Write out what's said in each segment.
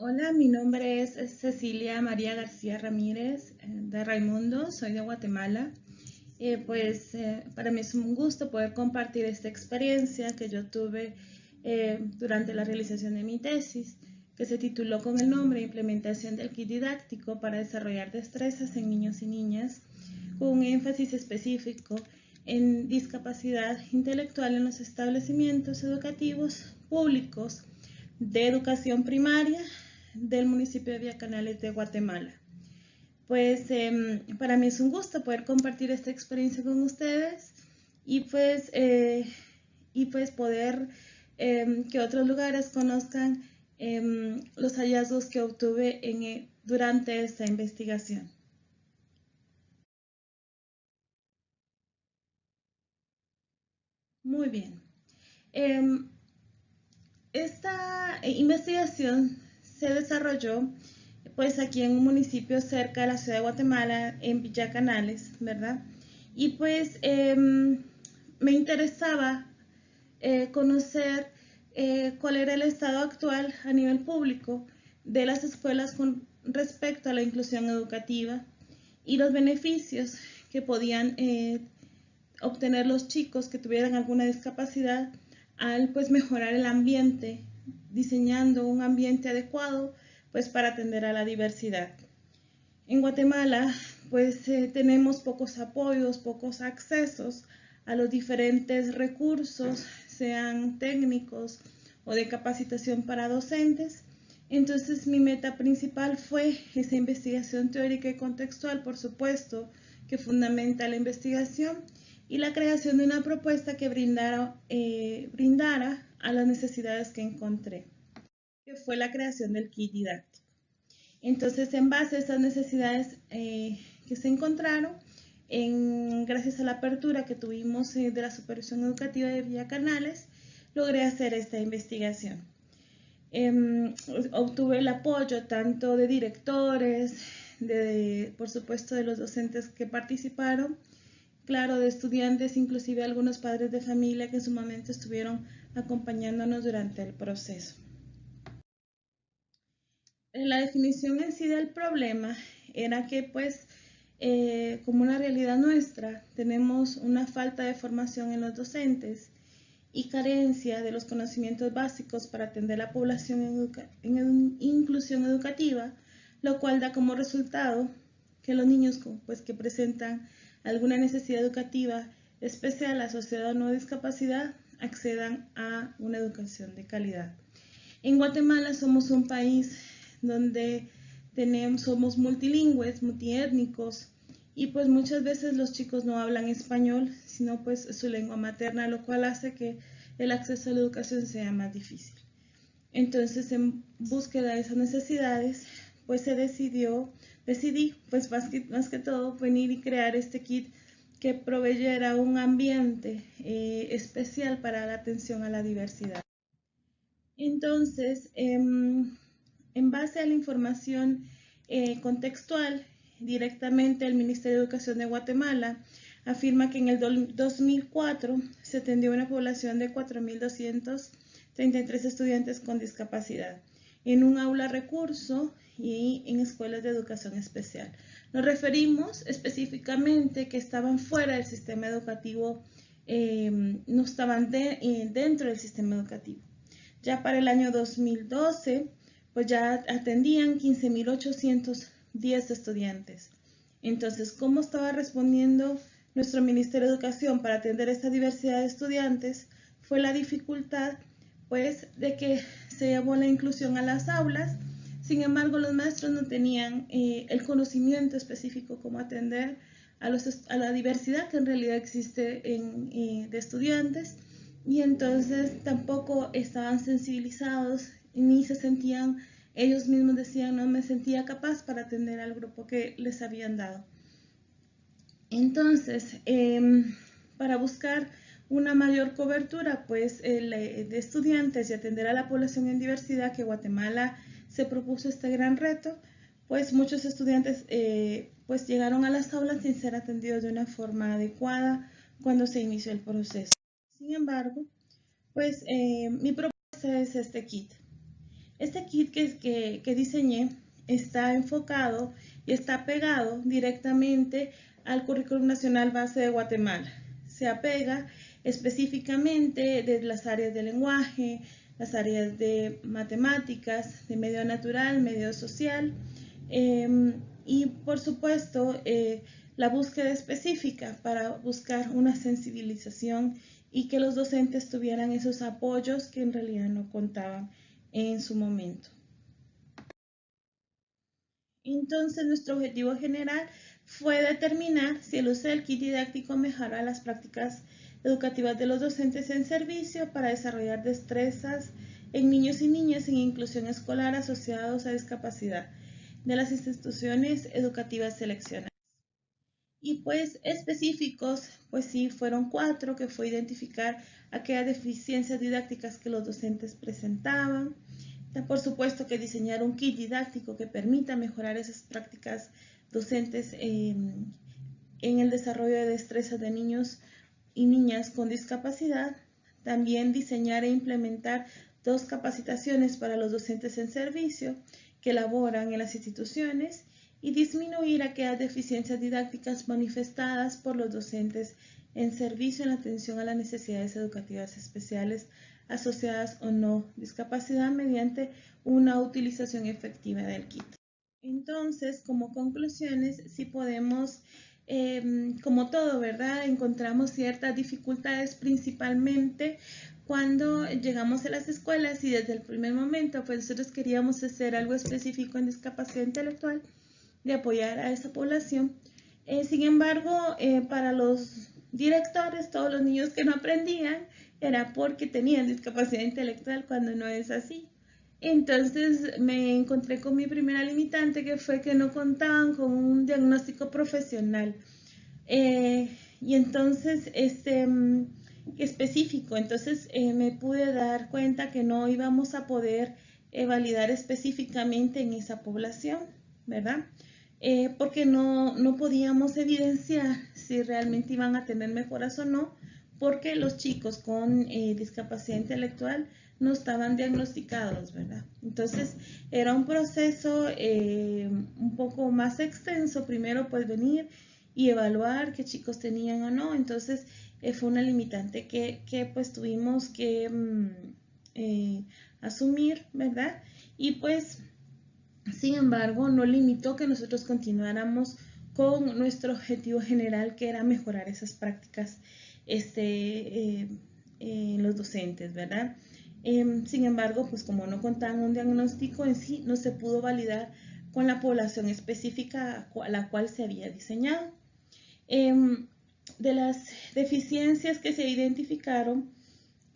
Hola, mi nombre es Cecilia María García Ramírez eh, de Raimundo, soy de Guatemala. Eh, pues eh, para mí es un gusto poder compartir esta experiencia que yo tuve durante la realización de mi tesis, que se tituló con el nombre Implementación del kit didáctico para desarrollar destrezas en niños y niñas, con un énfasis específico en discapacidad intelectual en los establecimientos educativos públicos de educación primaria del municipio de Canales de Guatemala. Pues em, para mí es un gusto poder compartir esta experiencia con ustedes y pues, eh, y pues poder em, que otros lugares conozcan em, los hallazgos que obtuve eh, durante esta investigación. Muy bien. esta investigación se desarrolló pues aquí en un municipio cerca de la ciudad de Guatemala, en Villa Canales, ¿verdad? Y pues em, me interesaba eh, conocer eh, cuál era el estado actual a nivel público de las escuelas con respecto a la inclusión educativa y los beneficios que podían eh, obtener los chicos que tuvieran alguna discapacidad al pues mejorar el ambiente diseñando un ambiente adecuado pues para atender a la diversidad. En Guatemala pues eh, tenemos pocos apoyos, pocos accesos a los diferentes recursos, sean técnicos o de capacitación para docentes. Entonces mi meta principal fue esa investigación teórica y contextual, por supuesto, que fundamenta la investigación y la creación de una propuesta que brindara, eh, brindara a las necesidades que encontré, que fue la creación del kit didáctico. Entonces, en base a esas necesidades eh, que se encontraron, en, gracias a la apertura que tuvimos eh, de la Supervisión Educativa de Villa Canales, logré hacer esta investigación. Em, obtuve el apoyo tanto de directores, de, por supuesto de los docentes que participaron, claro, de estudiantes, inclusive algunos padres de familia que en su momento estuvieron acompañándonos durante el proceso. La definición en sí del problema era que pues eh, como una realidad nuestra tenemos una falta de formación en los docentes y carencia de los conocimientos básicos para atender a la población en, inclusión educativa, lo cual da como resultado que los niños pues, que presentan alguna necesidad educativa especial asociada a no discapacidad accedan a una educación de calidad. En Guatemala somos un país donde tenemos, somos multilingües, multiétnicos, y pues muchas veces los chicos no hablan español, sino pues su lengua materna, lo cual hace que el acceso a la educación sea más difícil. Entonces, en búsqueda de esas necesidades, pues se decidió, decidí, pues más que, más que todo, venir y crear este kit que proveyera un ambiente eh, especial para la atención a la diversidad. Entonces, em, en base a la información eh, contextual, directamente el Ministerio de Educación de Guatemala afirma que en el 2004 se atendió una población de 4.233 estudiantes con discapacidad en un aula recurso y en escuelas de educación especial. Nos referimos específicamente que estaban fuera del sistema educativo, eh, no estaban eh, dentro del sistema educativo. Ya para el año 2012, pues ya atendían 15.810 estudiantes. Entonces, ¿cómo estaba respondiendo nuestro Ministerio de Educación para atender esta diversidad de estudiantes? Fue la dificultad, pues, de que se llevó la inclusión a las aulas sin embargo, los maestros no tenían eh, el conocimiento específico cómo atender a, la diversidad que en realidad existe eh, de estudiantes y entonces tampoco estaban sensibilizados ni se sentían, ellos mismos decían, no me sentía capaz para atender al grupo que les habían dado. Entonces, em, para buscar una mayor cobertura pues, de estudiantes y atender a la población en diversidad que Guatemala se propuso este gran reto, pues muchos estudiantes eh, pues llegaron a las aulas sin ser atendidos de una forma adecuada cuando se inició el proceso. Sin embargo, pues eh, mi propuesta es este kit. Este kit que, que, diseñé está enfocado y está pegado directamente al Currículum Nacional Base de Guatemala. Se apega específicamente de las áreas de lenguaje, las áreas de matemáticas, de medio natural, medio social em, y por supuesto eh, la búsqueda específica para buscar una sensibilización y que los docentes tuvieran esos apoyos que en realidad no contaban en su momento. Entonces, nuestro objetivo general fue determinar si el uso del kit didáctico mejora las prácticas educativas de los docentes en servicio para desarrollar destrezas en niños y niñas en inclusión escolar asociados a discapacidad de las instituciones educativas seleccionadas. Y pues específicos, pues sí, fueron cuatro, que fue identificar aquellas deficiencias didácticas que los docentes presentaban. Por supuesto que diseñar un kit didáctico que permita mejorar esas prácticas docentes en el desarrollo de destrezas de niños y niñas con discapacidad. También diseñar e implementar dos capacitaciones para los docentes en servicio que elaboran en las instituciones y disminuir aquellas deficiencias didácticas manifestadas por los docentes en servicio en atención a las necesidades educativas especiales asociadas o no discapacidad mediante una utilización efectiva del kit. Entonces, como conclusiones, si podemos, em, como todo, ¿verdad? Encontramos ciertas dificultades principalmente cuando llegamos a las escuelas y desde el primer momento, pues nosotros queríamos hacer algo específico en discapacidad intelectual de apoyar a esa población. Eh, sin embargo, eh, para los directores, todos los niños que no aprendían, era porque tenían discapacidad intelectual cuando no es así. Entonces me encontré con mi primera limitante que fue que no contaban con un diagnóstico profesional. Eh, y entonces, este, mm, específico, entonces me pude dar cuenta que no íbamos a poder validar específicamente en esa población, ¿verdad? Eh, porque no, podíamos evidenciar si realmente iban a tener mejoras o no, porque los chicos con eh, discapacidad intelectual no estaban diagnosticados, ¿verdad? Entonces era un proceso eh, un poco más extenso, primero pues venir y evaluar qué chicos tenían o no, entonces fue una limitante que, pues tuvimos que mm, asumir, ¿verdad? Y pues sin embargo, no limitó que nosotros continuáramos con nuestro objetivo general, que era mejorar esas prácticas este, eh, los docentes, ¿verdad? Em, sin embargo, pues como no contaban un diagnóstico en sí, no se pudo validar con la población específica a la cual se había diseñado. Em, de las deficiencias que se identificaron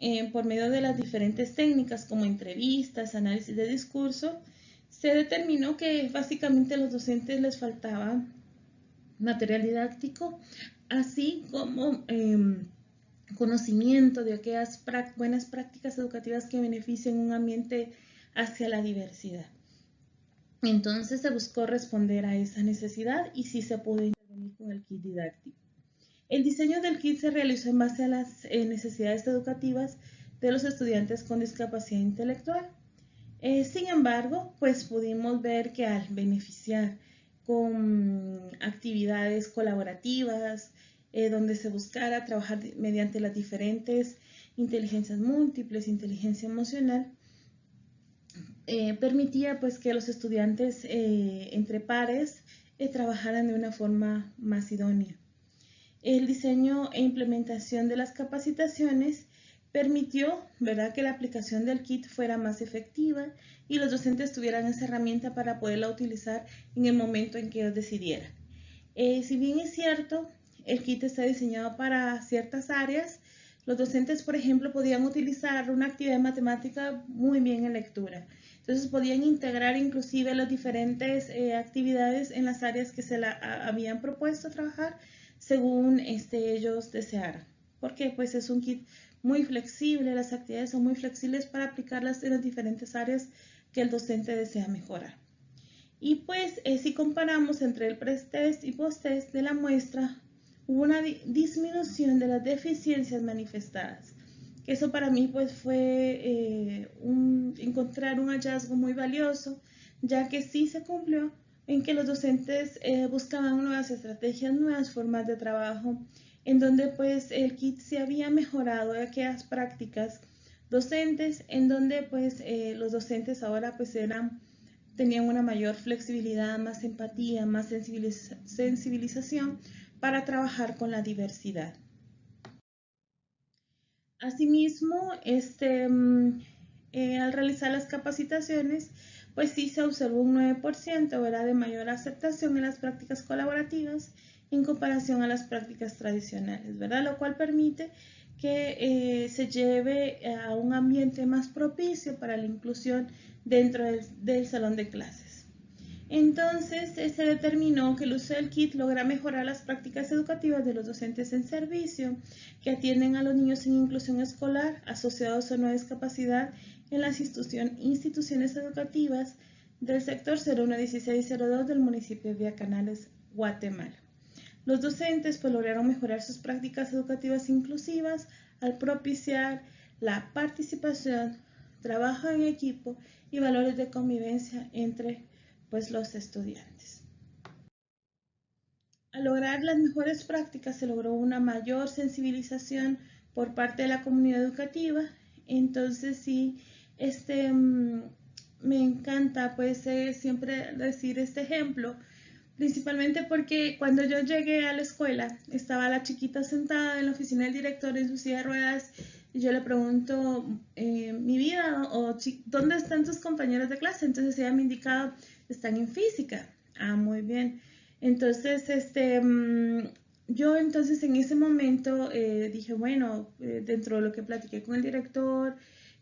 em, por medio de las diferentes técnicas como entrevistas, análisis de discurso, se determinó que básicamente a los docentes les faltaba material didáctico, así como conocimiento de aquellas buenas prácticas educativas que beneficien un ambiente hacia la diversidad. Entonces se buscó responder a esa necesidad y sí se pudo intervenir con el kit didáctico. El diseño del kit se realizó en base a las eh, necesidades educativas de los estudiantes con discapacidad intelectual. Eh, sin embargo, pues pudimos ver que al beneficiar con actividades colaborativas, eh, donde se buscara trabajar mediante las diferentes inteligencias múltiples, inteligencia emocional, eh, permitía pues que los estudiantes entre pares trabajaran de una forma más idónea. El diseño e implementación de las capacitaciones permitió ¿verdad? que la aplicación del kit fuera más efectiva y los docentes tuvieran esa herramienta para poderla utilizar en el momento en que ellos decidieran. Eh, si bien es cierto, el kit está diseñado para ciertas áreas, los docentes, por ejemplo, podían utilizar una actividad matemática muy bien en lectura. Entonces podían integrar inclusive las diferentes eh, actividades en las áreas que se la habían propuesto trabajar según este, ellos desearan. Porque pues es un kit muy flexible, las actividades son muy flexibles para aplicarlas en las diferentes áreas que el docente desea mejorar. Y pues eh, si comparamos entre el pre-test y post-test de la muestra, hubo una disminución de las deficiencias manifestadas, Eso para mí pues fue eh, encontrar un hallazgo muy valioso, ya que sí se cumplió en que los docentes eh, buscaban nuevas estrategias, nuevas formas de trabajo, en donde pues el kit se había mejorado aquellas prácticas docentes, en donde pues eh, los docentes ahora pues eran, tenían una mayor flexibilidad, más empatía, más sensibilización para trabajar con la diversidad. Asimismo, este, mm, eh, al realizar las capacitaciones, pues sí se observó un 9% ¿verdad? de mayor aceptación en las prácticas colaborativas en comparación a las prácticas tradicionales, ¿verdad? Lo cual permite que eh, se lleve a un ambiente más propicio para la inclusión dentro del, salón de clases. Entonces, se determinó que el uso del kit logra mejorar las prácticas educativas de los docentes en servicio que atienden a los niños en inclusión escolar asociados a una discapacidad en las instituciones educativas del sector 011602 del municipio de Vía Canales, Guatemala. Los docentes pues, lograron mejorar sus prácticas educativas inclusivas al propiciar la participación, trabajo en equipo y valores de convivencia entre pues, los estudiantes. Al lograr las mejores prácticas se logró una mayor sensibilización por parte de la comunidad educativa. Entonces sí, este, mm, me encanta pues eh, siempre decir este ejemplo principalmente porque cuando yo llegué a la escuela estaba la chiquita sentada en la oficina del director en su silla de ruedas y yo le pregunto eh, mi vida o dónde están tus compañeros de clase entonces ella me indicaba están en física ah muy bien entonces este mm, yo entonces en ese momento eh, dije bueno eh, dentro de lo que platiqué con el director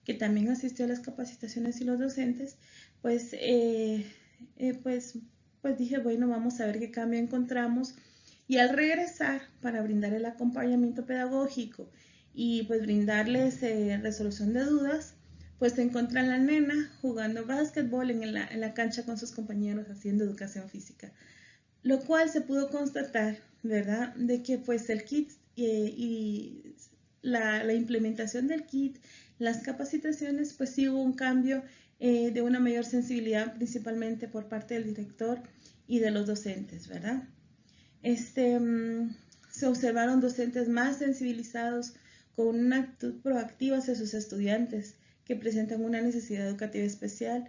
que también asistió a las capacitaciones y los docentes pues pues pues dije, bueno, vamos a ver qué cambio encontramos. Y al regresar para brindar el acompañamiento pedagógico y pues brindarles eh, resolución de dudas, pues se encuentra la nena jugando básquetbol en la, en la cancha con sus compañeros haciendo educación física. Lo cual se pudo constatar, ¿verdad? De que pues el kit eh, y la, implementación del kit, las capacitaciones, pues sí hubo un cambio eh, de una mayor sensibilidad principalmente por parte del director y de los docentes, ¿verdad? Este, mm, se observaron docentes más sensibilizados con una actitud proactiva hacia sus estudiantes que presentan una necesidad educativa especial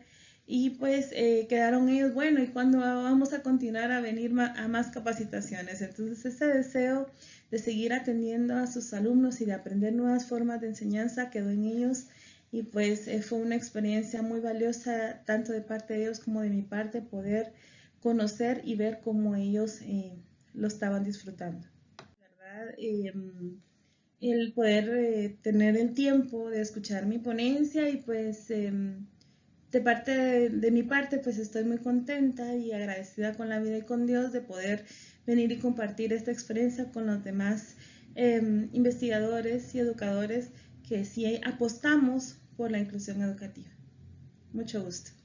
y pues eh, quedaron ellos, bueno, ¿y cuándo vamos a continuar a venir a más capacitaciones? Entonces ese deseo de seguir atendiendo a sus alumnos y de aprender nuevas formas de enseñanza quedó en ellos y pues eh, fue una experiencia muy valiosa tanto de parte de ellos como de mi parte poder conocer y ver cómo ellos eh, lo estaban disfrutando. ¿verdad? El poder eh, tener el tiempo de escuchar mi ponencia y pues em, de parte de, de, mi parte pues estoy muy contenta y agradecida con la vida y con Dios de poder venir y compartir esta experiencia con los demás em, investigadores y educadores que sí apostamos por la inclusión educativa. Mucho gusto.